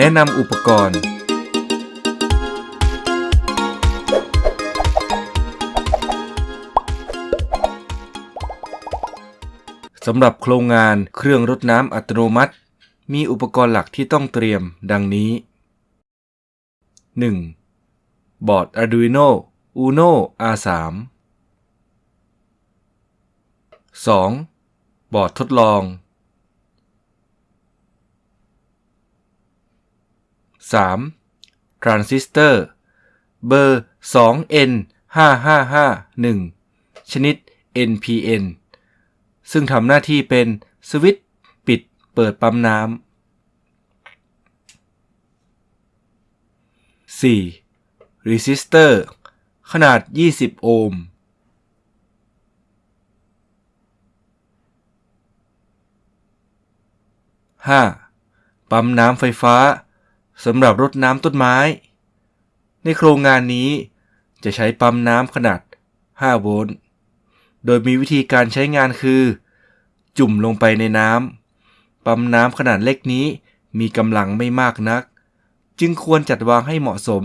แนะนำอุปกรณ์ สำหรับโครงงานเครื่องรดน้ำอัตโนมัติ มีอุปกรณ์หลักที่ต้องเตรียมดังนี้ 1. บอร์ด Arduino Uno R3 2. บอร์ดทดลอง 3. ทรานซิสเตอร์ เบอร์ 2N 5 5 5 1 ชนิด NPN ซึ่งทำหน้าที่เป็นสวิตช์ปิดเปิดปั๊มน้ำ 4. resistor ขนาด 20 โอห์ม 5. ปั๊มน้ำไฟฟ้า สำหรับรดน้ำต้นไม้ ในโครงงานนี้จะใช้ปั๊มน้ำขนาด 5 โวลต์ โดยมีวิธีการใช้งานคือ จุ่มลงไปในน้ำ ปั๊มน้ำขนาดเล็กนี้มีกำลังไม่มากนัก จึงควรจัดวางให้เหมาะสม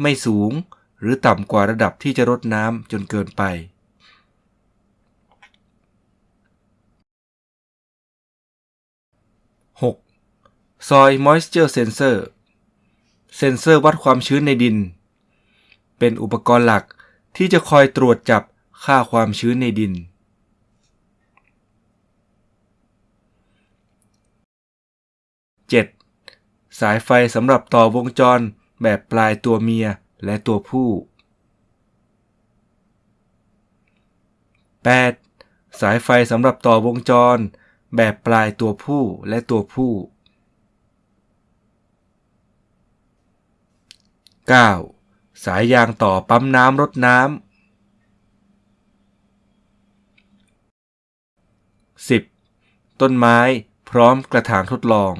ไม่สูงหรือต่ำกว่าระดับที่จะรดน้ำจนเกินไป 6. Soil Moisture Sensor เซนเซอร์วัดความชื้นในดิน เป็นอุปกรณ์หลักที่จะคอยตรวจจับค่าความชื้นในดิน 7. สายไฟสำหรับต่อวงจรแบบปลายตัวเมียและตัวผู้ 8. สายไฟสำหรับต่อวงจรแบบปลายตัวผู้และตัวผู้ 9. สายยางต่อปั๊มน้ำรดน้ำ 10. ต้นไม้พร้อมกระถางทดลอง